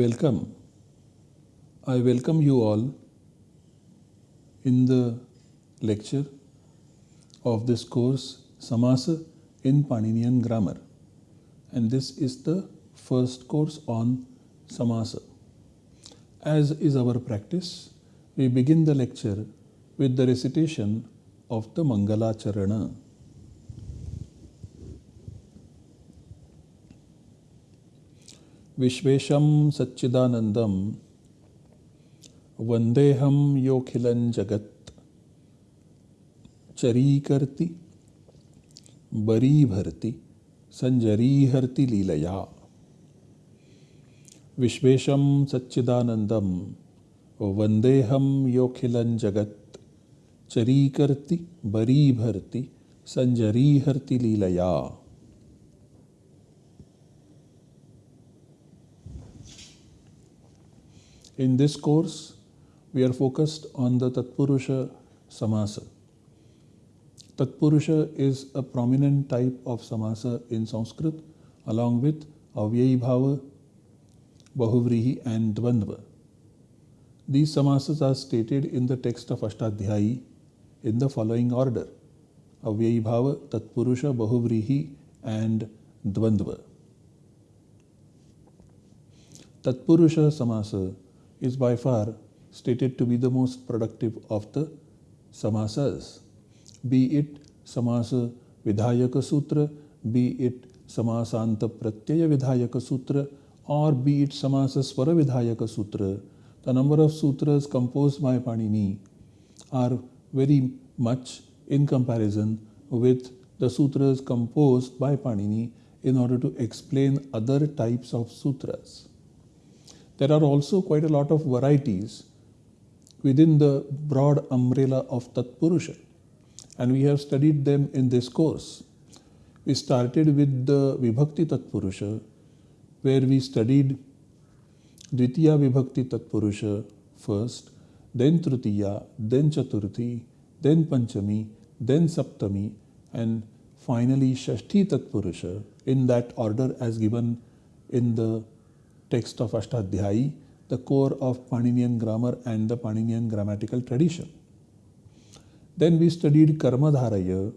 Welcome. I welcome you all in the lecture of this course Samasa in Paninian Grammar. And this is the first course on Samasa. As is our practice, we begin the lecture with the recitation of the Mangala Charana. विश्वेशं सच्चिदानन्दं। वन्देऽहं योऽखिलं जगत्। चरीकर्ति, बरीभर्ति सञ्जरीहर्ति लीलया। विश्वेशं सच्चिदानन्दं। वन्देऽहं योऽखिलं जगत्। चरीकर्ति, बरीभर्ति सञ्जरीहर्ति लीलया। In this course, we are focused on the Tatpurusha Samasa. Tatpurusha is a prominent type of Samasa in Sanskrit along with Avyayi Bhava, Bahuvrihi and Dvandva. These Samasas are stated in the text of Ashtadhyayi in the following order Avyayi Bhava, Tatpurusha, Bahuvrihi and Dvandva. Tatpurusha Samasa is by far stated to be the most productive of the samasas, be it samasa vidhayaka sutra, be it samasanta pratyaya vidhayaka sutra, or be it samasa swara vidhayaka sutra. The number of sutras composed by Panini are very much in comparison with the sutras composed by Panini in order to explain other types of sutras. There are also quite a lot of varieties within the broad umbrella of Tatpurusha, and we have studied them in this course. We started with the Vibhakti Tatpurusha, where we studied Dvitiya Vibhakti Tatpurusha first, then Tritiya, then Chaturthi, then Panchami, then Saptami, and finally Shashti Tatpurusha in that order as given in the text of Ashtadhyayi, the core of Paninian grammar and the Paninian grammatical tradition. Then we studied Karmadharaya,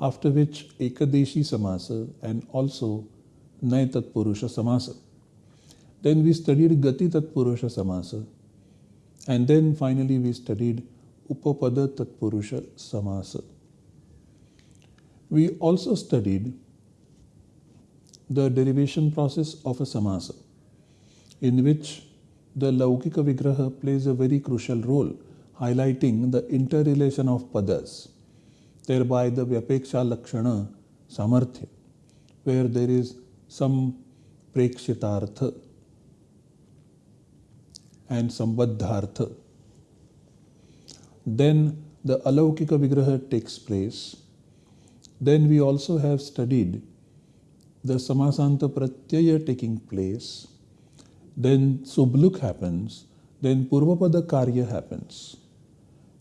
after which Ekadeshi Samasa and also Nay Tatpurusha Samasa. Then we studied Gati Tatpurusha Samasa. And then finally we studied Upapada Tatpurusha Samasa. We also studied the derivation process of a samasa in which the Laukika Vigraha plays a very crucial role, highlighting the interrelation of padas, thereby the Vyapeksha Lakshana Samarthya, where there is some Prekshitartha and Sambadhartha. Then the Alaukika Vigraha takes place. Then we also have studied the Samasanta Pratyaya taking place then Subluk happens, then Purvapada Karya happens.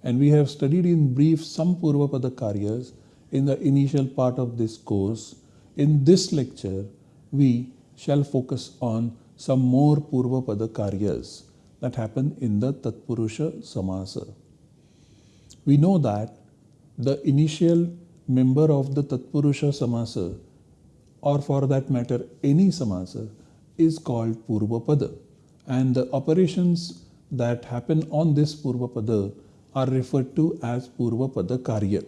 And we have studied in brief some Purvapada Karyas in the initial part of this course. In this lecture, we shall focus on some more Purvapada Karyas that happen in the Tatpurusha Samasa. We know that the initial member of the Tatpurusha Samasa, or for that matter any Samasa, is called Purvapada and the operations that happen on this Purvapada are referred to as Purvapada Karya.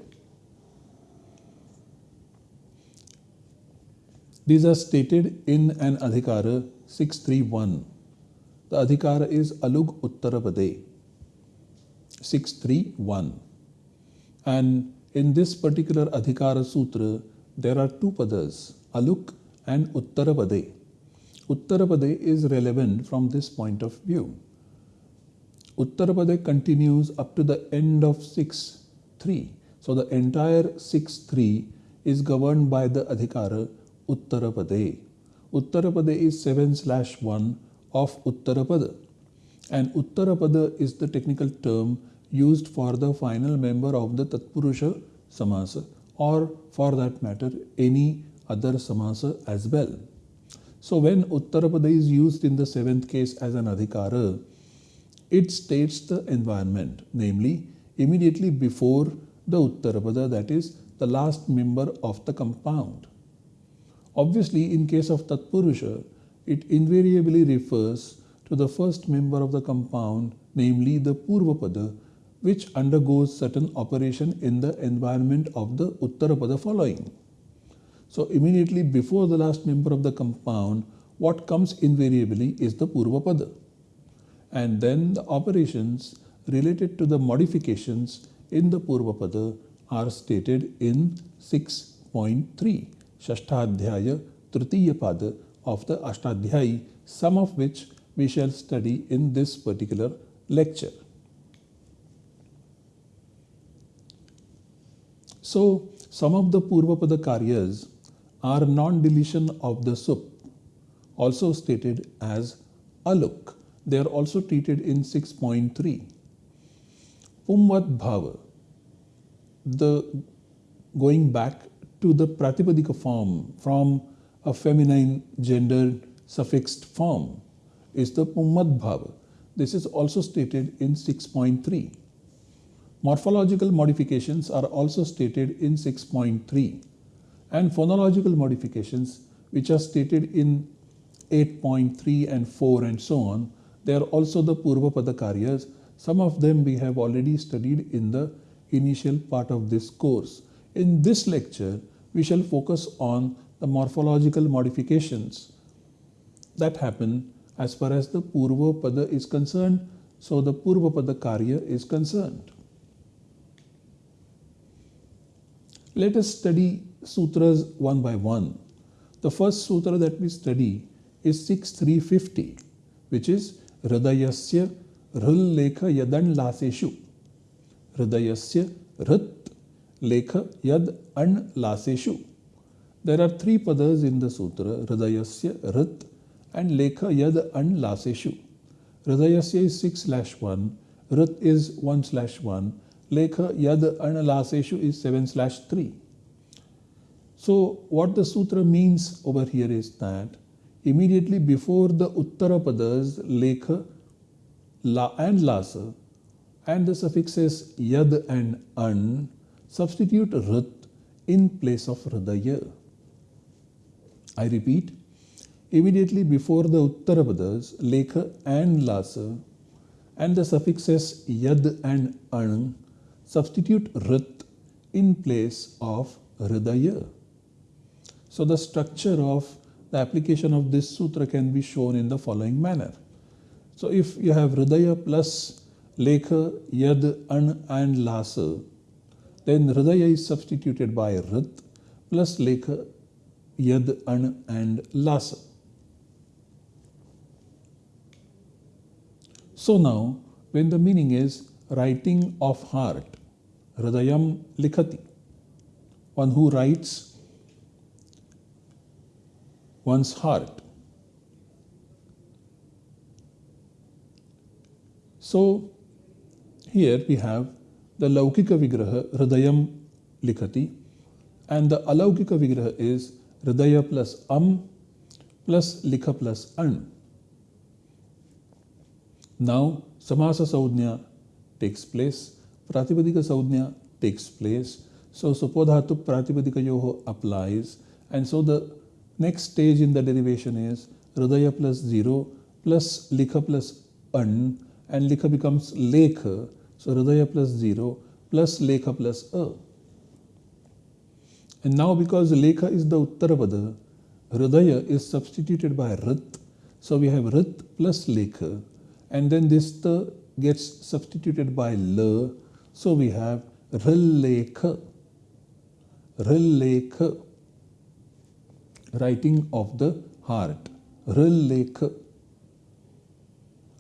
These are stated in an Adhikara 631. The Adhikara is Alug Uttarapade 631. And in this particular Adhikara Sutra, there are two padas, Aluk and Uttarapade. Uttarapade is relevant from this point of view. Uttarapade continues up to the end of 6.3. So the entire 6.3 is governed by the Adhikara Uttarapade. Uttarapade is 7 slash 1 of Uttarapada. And Uttarapada is the technical term used for the final member of the Tatpurusha Samasa or for that matter any other Samasa as well. So when Uttarapada is used in the seventh case as an adhikara, it states the environment, namely immediately before the Uttarapada, that is the last member of the compound. Obviously, in case of Tatpurusha, it invariably refers to the first member of the compound, namely the Purvapada, which undergoes certain operation in the environment of the Uttarapada following. So immediately before the last member of the compound, what comes invariably is the Purvapada. And then the operations related to the modifications in the Purvapada are stated in 6.3, Shashtadhyaya Tritiya Pada of the Ashtadhyayi, some of which we shall study in this particular lecture. So, some of the Purvapada Karyas are non-deletion of the sup, also stated as aluk. They are also treated in 6.3. Pumvat bhava, the going back to the pratipadika form from a feminine gendered suffixed form is the pumvat bhava. This is also stated in 6.3. Morphological modifications are also stated in 6.3 and phonological modifications which are stated in 8.3 and 4 and so on. They are also the Purvapada Karyas. Some of them we have already studied in the initial part of this course. In this lecture, we shall focus on the morphological modifications that happen as far as the Purva Pada is concerned. So the Purva Pada Karya is concerned. Let us study sutras one by one. The first sutra that we study is 6350, which is Hridayasya Rhul Lekha Yadan Laseshu. Hridayasya Hrit Lekha Yad An Laseshu. There are three padas in the sutra Hridayasya Hrit and Lekha Yad An Laseshu. Hridayasya is 6 slash 1, Rit is 1 slash 1, Lekha Yad An Laseshu is 7 slash 3. So what the sutra means over here is that immediately before the Uttarapadas, Lekha, La and Lasa and the suffixes Yad and An substitute Rit in place of Hridaya. I repeat, immediately before the Uttarapadas, Lekha and Lasa and the suffixes Yad and An substitute Rit in place of Hridaya. So the structure of the application of this sutra can be shown in the following manner. So if you have Hridaya plus Lekha, Yad, An and Lasa, then Hridaya is substituted by Rit plus Lekha, Yad, An and Lasa. So now, when the meaning is writing of heart, Hridayam Likhati, one who writes one's heart. So here we have the Laukika Vigraha Hridayam Likhati and the Alaukika Vigraha is Hridaya plus Am plus Likha plus An. Now Samasa Saudhnya takes place, Pratipadika Saudhnya takes place. So Supodhatu Pratipadika Yoho applies and so the Next stage in the derivation is Hridaya plus 0 plus Likha plus An and Likha becomes Lekha. So Hridaya plus 0 plus Lekha plus A. And now because Lekha is the Uttarapada, Hridaya is substituted by Rit. So we have Rit plus Lekha and then this the gets substituted by L. So we have Rillekha. Rillekha writing of the heart, Rilekha,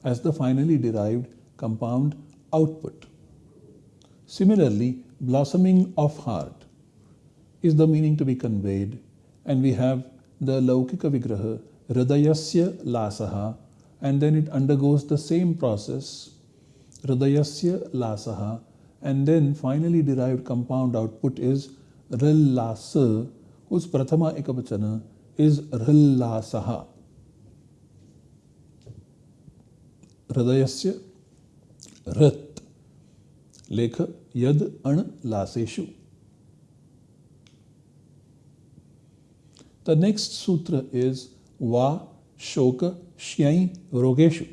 as the finally derived compound output. Similarly, blossoming of heart is the meaning to be conveyed, and we have the Laukika Vigraha, Hridayasya Lasaha, and then it undergoes the same process, Hridayasya Lasaha and then finally derived compound output is Rillasa whose Prathama Ekavachana is Rillasaha. Hridayasya Rit लेख yad an लासेशु The next sutra is Va Shoka Shyai Rogeshu.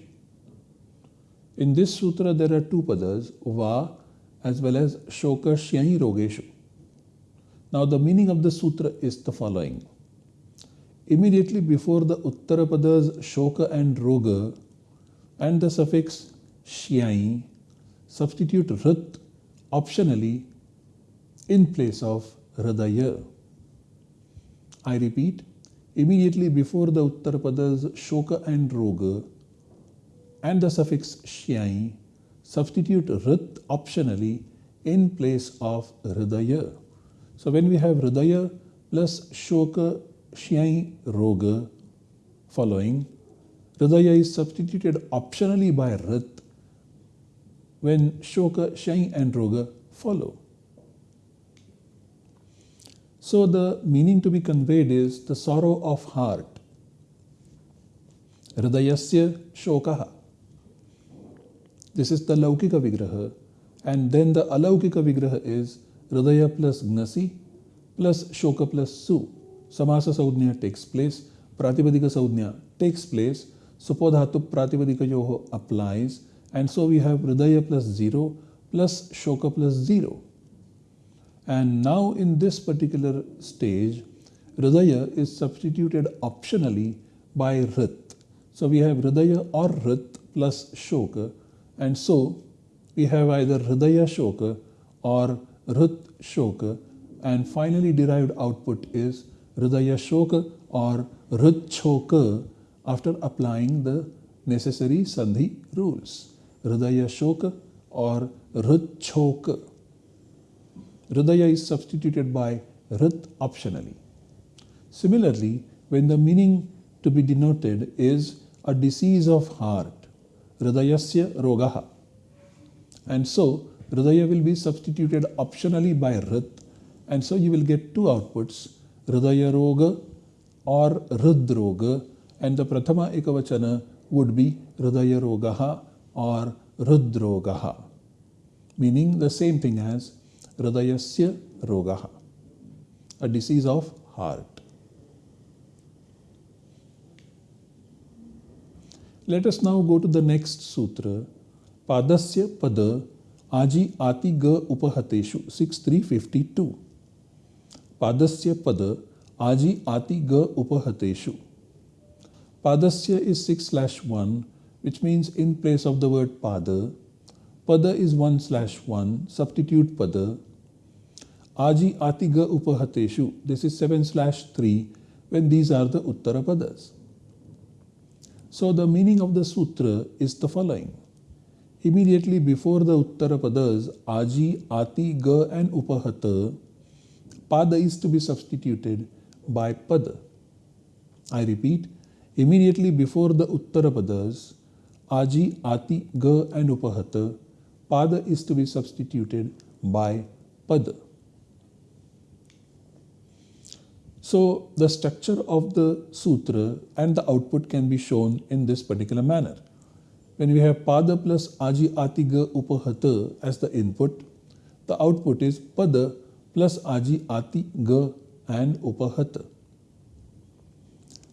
In this sutra, there are two padas, Va as well as Shoka Shyai Rogeshu. Now, the meaning of the sutra is the following. Immediately before the Uttarapadas Shoka and Roga and the suffix Shyai, substitute Rit optionally in place of Hridaya. I repeat, immediately before the Uttarapadas Shoka and Roga and the suffix Shyai, substitute Rit optionally in place of Hridaya. So when we have Hridaya plus Shoka Shyai Roga following, Hridaya is substituted optionally by Rit when Shoka, Shyai and Roga follow. So the meaning to be conveyed is the sorrow of heart. Hridayasya shokaha. This is the Laukika Vigraha. And then the Alaukika Vigraha is Hridaya plus Gnasi plus Shoka plus Su. Samasa Saudnya takes place. Pratipadika Saudnya takes place. Supodhatu Pratipadika applies. And so we have Hridaya plus 0 plus Shoka plus 0. And now in this particular stage, Hridaya is substituted optionally by Rit. So we have Hridaya or Rit plus Shoka. And so we have either Hridaya Shoka or Rit Shoka. And finally derived output is Hridaya Shoka or Rit Shoka after applying the necessary Sandhi rules. Hridaya Shoka or Rit Shoka. Hridaya is substituted by Rit optionally. Similarly, when the meaning to be denoted is a disease of heart, Hridayasya Rogaha. And so, Hridaya will be substituted optionally by Rit, and so you will get two outputs, Hridaya Roga or Ridroga, and the Prathama Ekavachana would be Hridaya Rogaha or Ridrogaha, meaning the same thing as Hridayasya Rogaha, a disease of heart. Let us now go to the next sutra, Padasya Pada Aji Ati Ga Upahateshu 6352. Padasya Pada Aji Ati Ga Upahateshu. Padasya is 6 slash 1, which means in place of the word Pada, Pada is 1 slash 1, substitute Pada. Aji Atiga Upahateshu, this is 7 slash 3, when these are the Uttara Padas. So the meaning of the sutra is the following. Immediately before the Uttara Padas, Aji, Ati, Ga and Upahata, Pada is to be substituted by Pada. I repeat, immediately before the Uttara Padas, Aji, Ati, Ga and Upahata, pada is to be substituted by pada. So the structure of the sutra and the output can be shown in this particular manner. When we have pada plus aji atiga upahata as the input, the output is pada plus aji ati ga and upahata.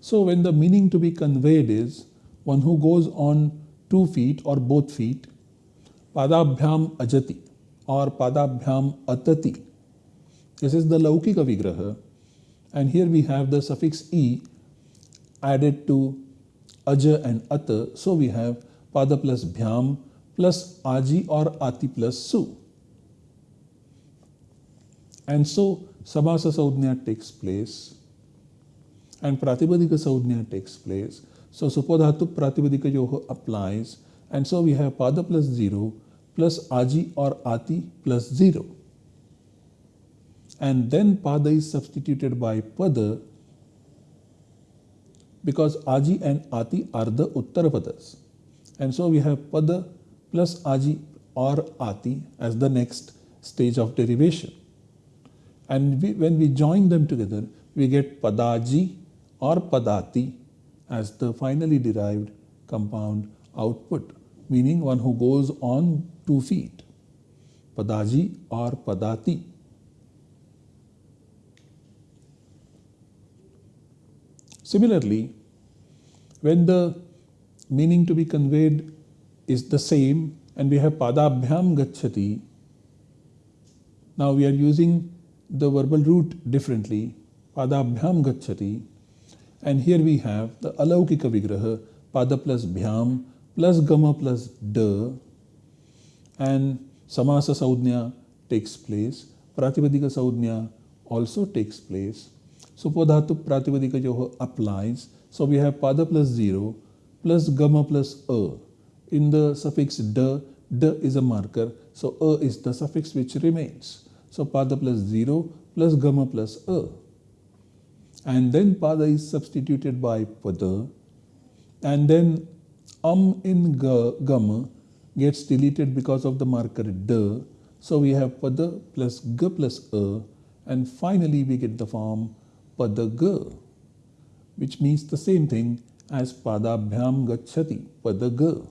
So when the meaning to be conveyed is one who goes on two feet or both feet Padabhyam ajati or Padabhyam atati. This is the Laukika Vigraha. And here we have the suffix e added to aja and ata. So we have pada plus bhyam plus aji or ati plus su. And so Samasa Saudhnya takes place and Pratipadika Saudhnya takes place. So Supodhatu Pratipadika Yoho applies and so we have pada plus 0 plus aji or ati plus 0. And then pada is substituted by pada because aji and ati are the uttarapadas. And so we have pada plus aji or ati as the next stage of derivation. And we, when we join them together, we get padaji or padati as the finally derived compound output. meaning one who goes on two feet. Padaji or Padati. Similarly, when the meaning to be conveyed is the same and we have padabhyam gachati, now we are using the verbal root differently, padabhyam gachati, and here we have the alaukika vigraha, pada plus bhyam plus gama plus da, and samasa saudhnya takes place, pratipadika saudhnya also takes place. So podhatu pratipadika jo applies. So we have pada plus 0 plus gama plus a. In the suffix da, da is a marker, so a is the suffix which remains. So pada plus 0 plus gama plus a. And then pada is substituted by pada. And then um in ga, gama gets deleted because of the marker da. So we have pada plus ga plus a. And finally we get the form padaga, which means the same thing as padabhyam gachati, padaga.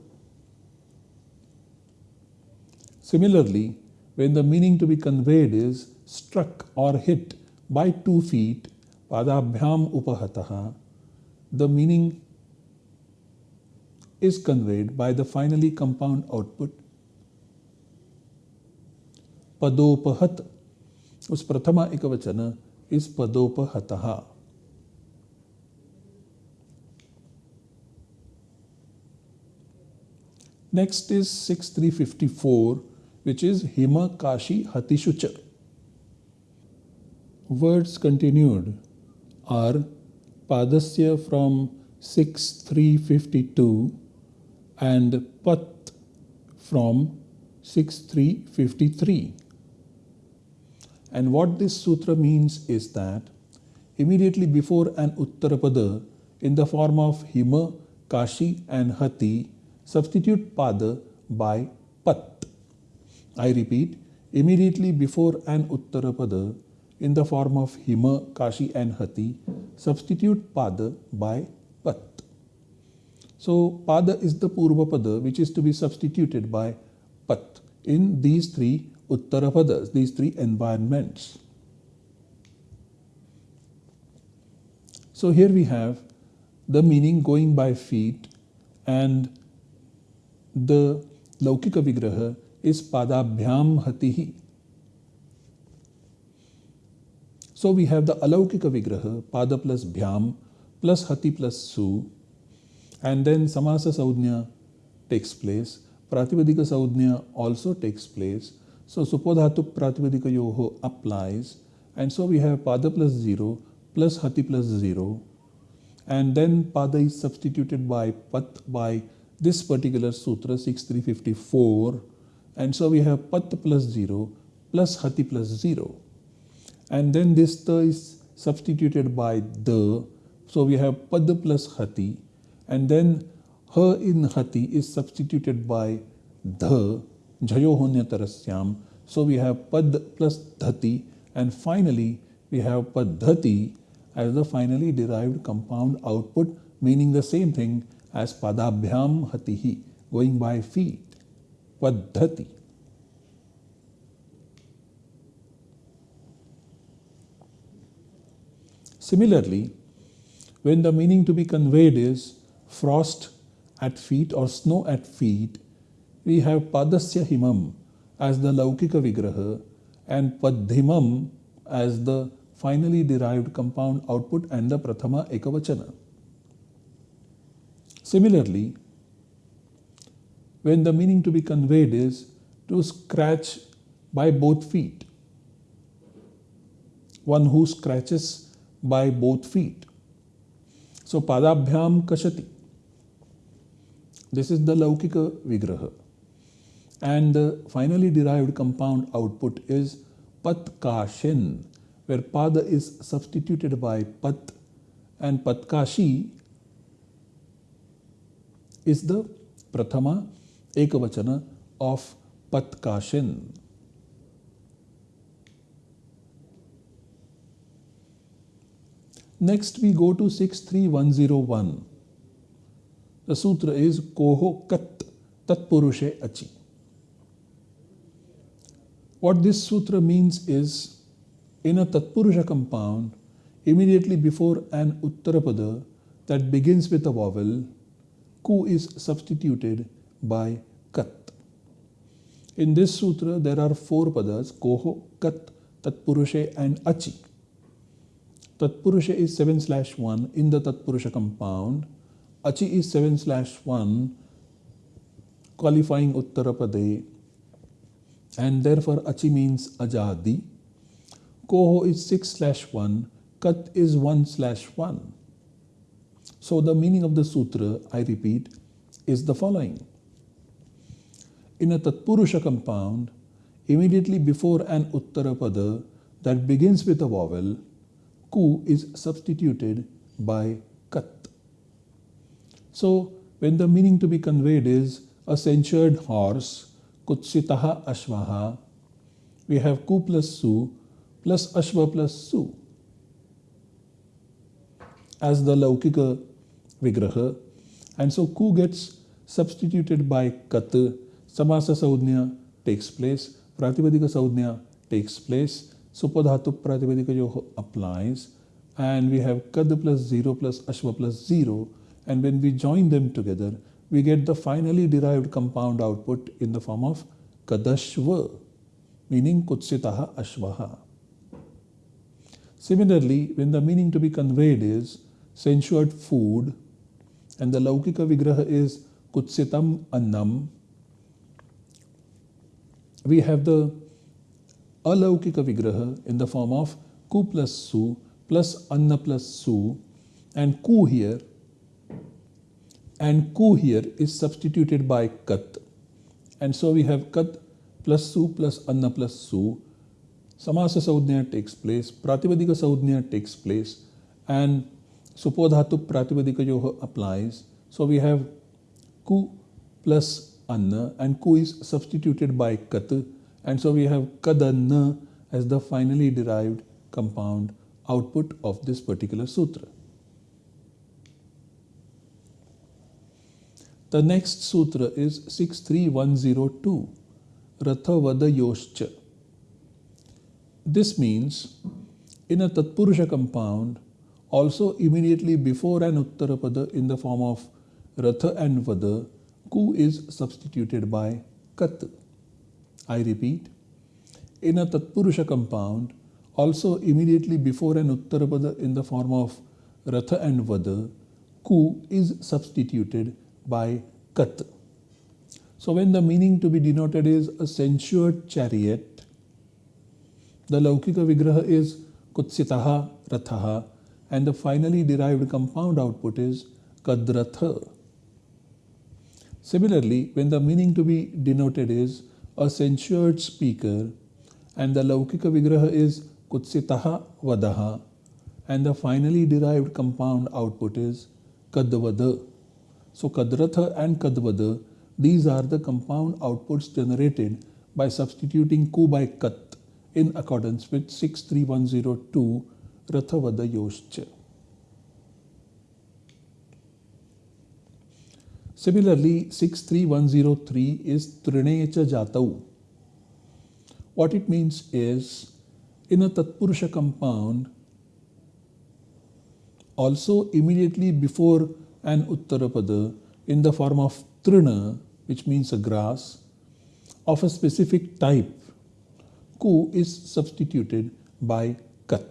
Similarly, when the meaning to be conveyed is struck or hit by two feet, padabhyam upahataha, the meaning is conveyed by the finally compound output padopahat. Us prathama एक इस पदोपहतहा next is six three fifty four which is हिम काशी हतिशुच words continued are पादस्य from six three fifty two and पत् from six three fifty three And what this sutra means is that immediately before an Uttarapada in the form of Hima, Kashi and Hati, substitute Pada by Pat. I repeat, immediately before an Uttarapada in the form of Hima, Kashi and Hati, substitute Pada by Pat. So Pada is the Purva Pada which is to be substituted by Pat in these three Uttarapadas, these three environments. So here we have the meaning going by feet and the Laukika Vigraha is Padabhyam Hatihi. So we have the Alaukika Vigraha, Pada plus Bhyam plus Hati plus Su and then Samasa Saudhnya takes place. Pratipadika Saudhnya also takes place so Supodhatu Pratipadika Yoho applies and so we have Pada plus 0 plus Hati plus 0 and then Pada is substituted by Pat by this particular Sutra 6354 and so we have Pat plus 0 plus Hati plus 0 and then this Ta is substituted by the so we have Pad plus Hati and then her in Hati is substituted by the Jayohonyatarasyam. So we have Pad plus Dhati and finally we have Padhati as the finally derived compound output meaning the same thing as Padabhyam Hatihi going by feet. Padhati. Similarly, when the meaning to be conveyed is frost at feet or snow at feet, we have Padasya Himam as the Laukika Vigraha and Padhimam as the finally derived compound output and the Prathama Ekavachana. Similarly, when the meaning to be conveyed is to scratch by both feet, one who scratches by both feet. So Padabhyam Kashati. This is the Laukika Vigraha and the finally derived compound output is patkashin where pada is substituted by pat and patkashi is the prathama ekavachana of patkashin. Next we go to 63101. The sutra is koho kat Tatpurushe Achi. What this sutra means is in a Tatpurusha compound, immediately before an Uttarapada that begins with a vowel, Ku is substituted by Kat. In this sutra, there are four padas Koho, Kat, Tatpurushe, and Achi. Tatpurusha is 7 slash 1 in the Tatpurusha compound. Achi is 7 slash 1 qualifying Uttarapade and therefore Achi means Ajadi. Koho is 6 slash 1, Kat is 1 slash 1. So the meaning of the sutra, I repeat, is the following. In a Tatpurusha compound, immediately before an Uttarapada that begins with a vowel, Ku is substituted by Kat. So when the meaning to be conveyed is a censured horse, Kutsitaha Ashvaha, we have Ku plus Su plus Ashva plus Su as the Laukika Vigraha. And so Ku gets substituted by Kat, Samasa Saudhnya takes place, Pratipadika Saudhnya takes place, Supodhatu Pratipadika Yoho applies, and we have Kad plus 0 plus Ashva plus 0, and when we join them together, we get the finally derived compound output in the form of Kadashva, meaning Kutsitaha Ashvaha. Similarly, when the meaning to be conveyed is censured food, and the Laukika Vigraha is Kutsitam Annam, we have the Alaukika Vigraha in the form of Ku plus Su plus Anna plus Su and Ku here and Ku here is substituted by Kat and so we have Kat plus Su plus Anna plus Su Samasa Saudhnya takes place, Pratipadika Saudhnya takes place and Supodhatu Pratipadika Yoha applies. So we have Ku plus Anna and Ku is substituted by Kat and so we have Kadanna as the finally derived compound output of this particular sutra. The next sutra is 63102 Rathavada Yoshcha. This means in a Tatpurusha compound, also immediately before an Uttarapada in the form of Ratha and Vada, Ku is substituted by Kat. I repeat, in a Tatpurusha compound, also immediately before an Uttarapada in the form of Ratha and Vada, Ku is substituted by Kat. So when the meaning to be denoted is a censured chariot, the Laukika Vigraha is Kutsitaha Rathaha and the finally derived compound output is Kadratha. Similarly, when the meaning to be denoted is a censured speaker and the Laukika Vigraha is Kutsitaha Vadaha and the finally derived compound output is Kadvada. So Kadratha and Kadvada, these are the compound outputs generated by substituting Ku by Kat in accordance with 63102 Rathavada Yoshcha. Similarly, 63103 is Trinecha Jatau. What it means is, in a Tatpurusha compound, also immediately before an Uttarapada in the form of Trina, which means a grass, of a specific type ku is substituted by kat.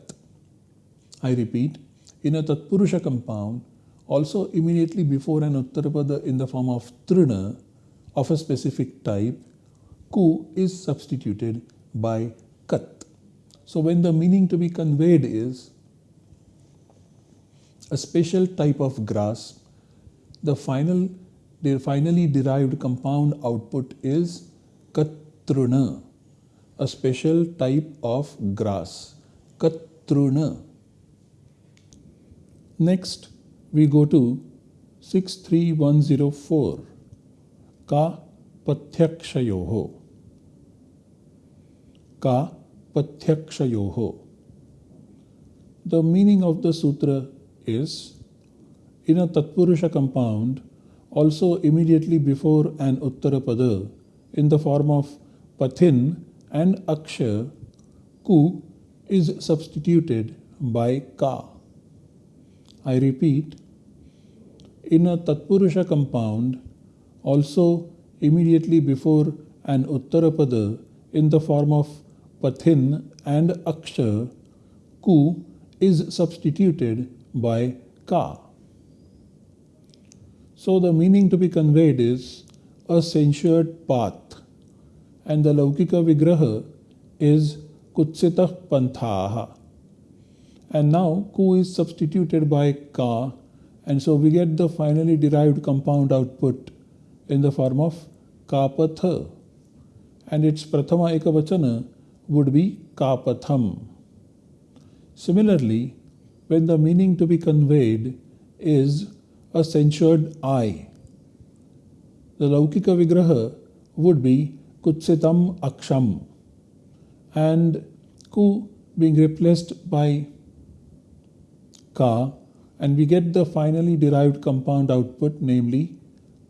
I repeat, in a Tatpurusha compound, also immediately before an Uttarapada in the form of Trina of a specific type, ku is substituted by kat. So when the meaning to be conveyed is a special type of grass, the final the finally derived compound output is katruna a special type of grass, Katruna. Next, we go to 63104, Ka Pathyakshayoho. Ka Pathyakshayoho. The meaning of the sutra is in a Tatpurusha compound, also immediately before an Uttarapada in the form of Pathin and Aksha, Ku is substituted by Ka. I repeat, in a Tatpurusha compound, also immediately before an Uttarapada in the form of Pathin and Aksha, Ku is substituted by Ka. So the meaning to be conveyed is a censured path and the Laukika Vigraha is Kutsitah Panthaha. And now Ku is substituted by Ka and so we get the finally derived compound output in the form of Kapatha and its Prathama Ekavachana would be Kapatham. Similarly, when the meaning to be conveyed is a censured eye, the Laukika Vigraha would be Kutsitam Aksham and Ku being replaced by Ka and we get the finally derived compound output namely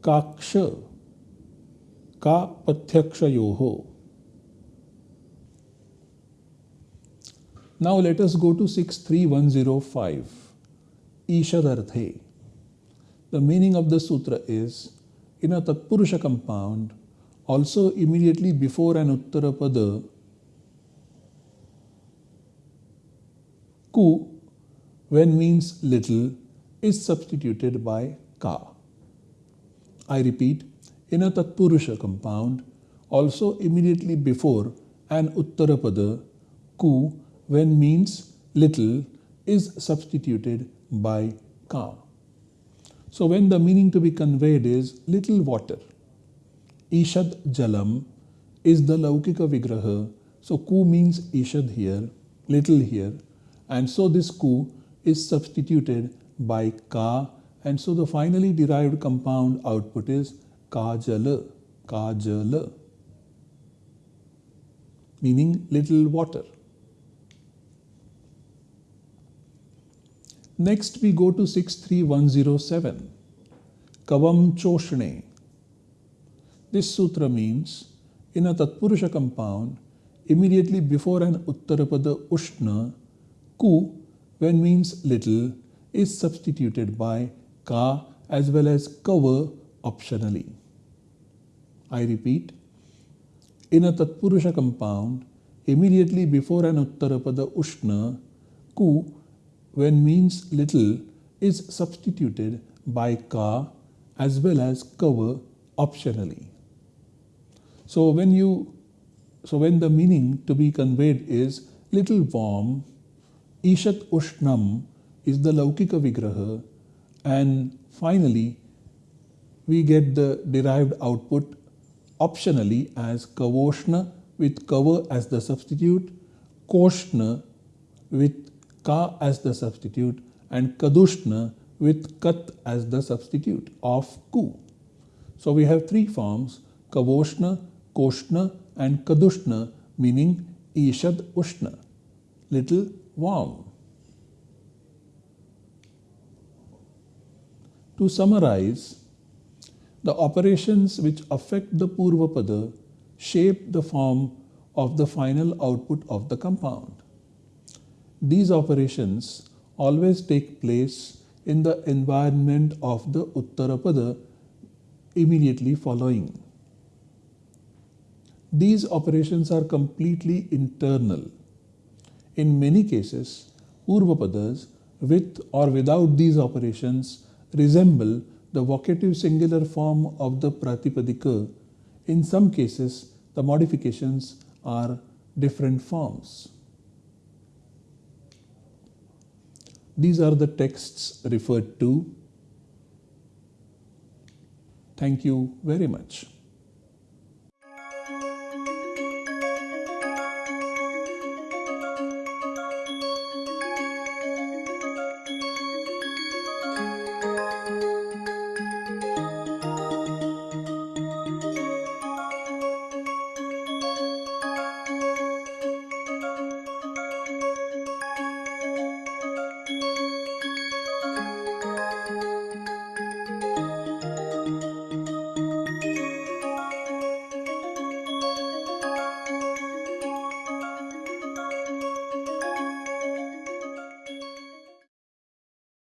Kaksha, Ka Pathyakshayoho. Now let us go to 63105, Ishadarthe. The meaning of the sutra is, in a Tatpurusha compound, also immediately before an Uttarapada, ku, when means little, is substituted by ka. I repeat, in a Tatpurusha compound, also immediately before an Uttarapada, ku when means little is substituted by ka. So when the meaning to be conveyed is little water, Ishad Jalam is the Laukika Vigraha. So ku means Ishad here, little here. And so this ku is substituted by ka. And so the finally derived compound output is Ka Jala, Kajala, Kajala, meaning little water. Next we go to 63107, Kavam Choshne. This sutra means in a Tatpurusha compound, immediately before an Uttarapada Ushna, Ku, when means little, is substituted by Ka as well as Kava optionally. I repeat, in a Tatpurusha compound, immediately before an Uttarapada Ushna, Ku when means little is substituted by ka as well as kava optionally. So when you so when the meaning to be conveyed is little warm, Ishat Ushnam is the Laukika Vigraha and finally we get the derived output optionally as Kavoshna with kava as the substitute, Koshna with ka as the substitute and kadushna with kat as the substitute of ku. So we have three forms kavoshna, koshna and kadushna meaning ishad ushna, little warm. To summarize, the operations which affect the Purvapada shape the form of the final output of the compound. These operations always take place in the environment of the Uttarapada immediately following. These operations are completely internal. In many cases, Purvapadas with or without these operations resemble the vocative singular form of the Pratipadika. In some cases, the modifications are different forms. These are the texts referred to. Thank you very much.